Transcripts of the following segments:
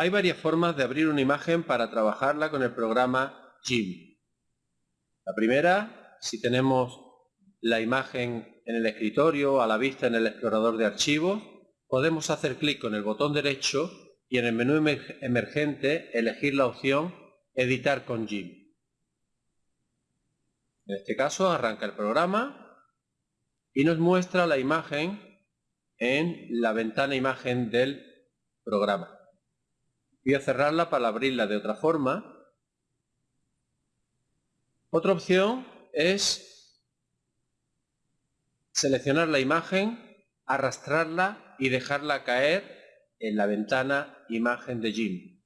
Hay varias formas de abrir una imagen para trabajarla con el programa GIMP. La primera, si tenemos la imagen en el escritorio, a la vista en el explorador de archivos, podemos hacer clic con el botón derecho y en el menú emergente elegir la opción Editar con GIMP. En este caso arranca el programa y nos muestra la imagen en la ventana imagen del programa. Voy a cerrarla para abrirla de otra forma. Otra opción es seleccionar la imagen, arrastrarla y dejarla caer en la ventana imagen de Jim.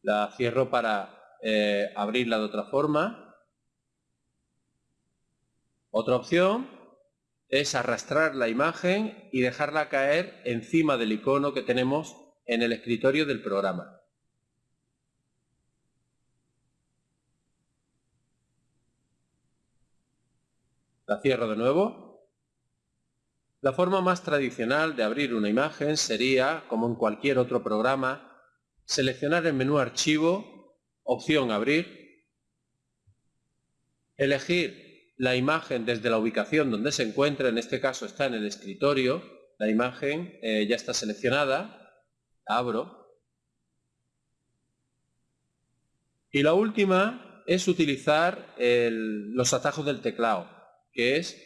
La cierro para eh, abrirla de otra forma. Otra opción es arrastrar la imagen y dejarla caer encima del icono que tenemos en el escritorio del programa. La cierro de nuevo. La forma más tradicional de abrir una imagen sería, como en cualquier otro programa, seleccionar el menú Archivo, opción Abrir, elegir la imagen desde la ubicación donde se encuentra, en este caso está en el escritorio, la imagen eh, ya está seleccionada, abro. Y la última es utilizar los atajos del teclado, que es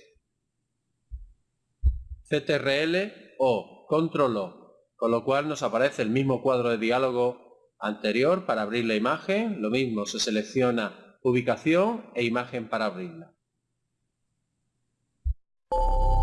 CTRL o Control O, con lo cual nos aparece el mismo cuadro de diálogo anterior para abrir la imagen, lo mismo se selecciona ubicación e imagen para abrirla. Oh.